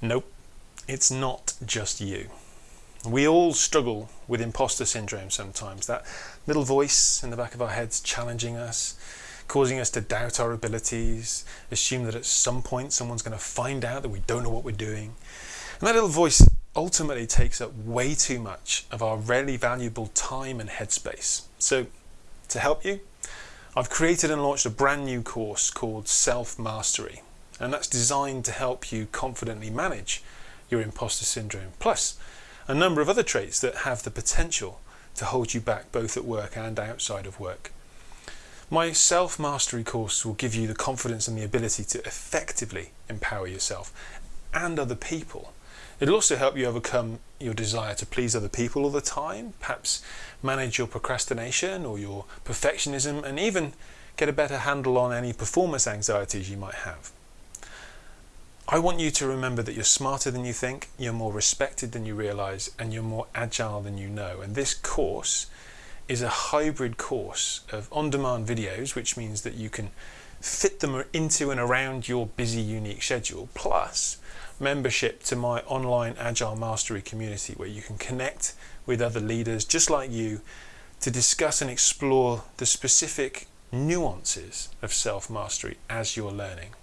Nope, it's not just you. We all struggle with imposter syndrome sometimes. That little voice in the back of our heads challenging us, causing us to doubt our abilities, assume that at some point someone's going to find out that we don't know what we're doing. And that little voice ultimately takes up way too much of our really valuable time and headspace. So, to help you, I've created and launched a brand new course called Self Mastery, and that's designed to help you confidently manage your imposter syndrome, plus a number of other traits that have the potential to hold you back both at work and outside of work. My self mastery course will give you the confidence and the ability to effectively empower yourself and other people. It'll also help you overcome your desire to please other people all the time, perhaps manage your procrastination or your perfectionism, and even get a better handle on any performance anxieties you might have. I want you to remember that you're smarter than you think, you're more respected than you realize, and you're more agile than you know. And this course is a hybrid course of on-demand videos, which means that you can fit them into and around your busy, unique schedule, plus membership to my online Agile Mastery community where you can connect with other leaders just like you to discuss and explore the specific nuances of self-mastery as you're learning.